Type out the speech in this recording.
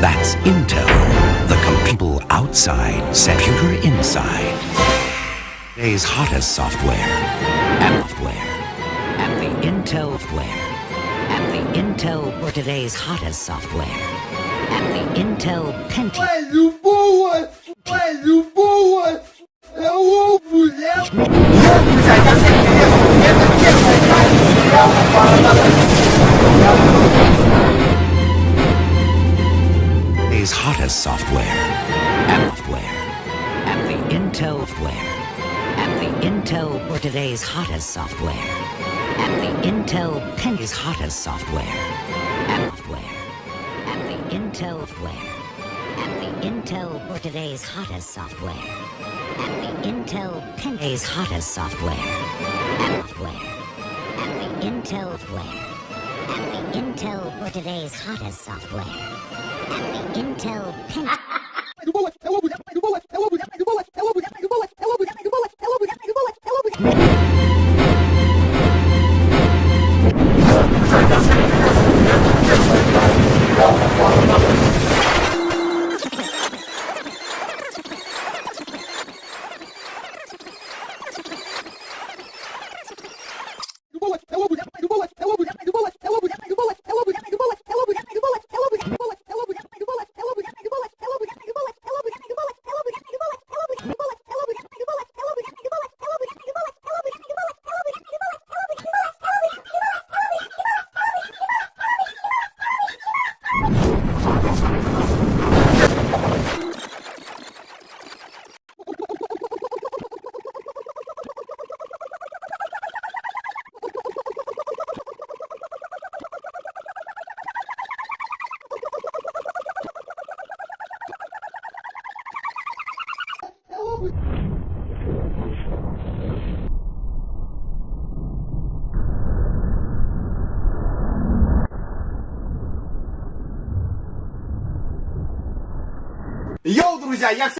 That's Intel. The computer outside, computer inside. Today's hottest software. And software. And the Intel software. And the Intel for today's hottest software at the Intel Pentium. Is hottest software and software at the Intel software at the Intel for today's hottest software at the Intel Penny's hottest software and software. Intel Intelware. At the Intel for today's hottest software. At the Intel Penny's hottest software. Software. At the Intel Intelware. At the Intel for today's hottest software. At the Intel Pen. Hello, you Йоу, друзья, я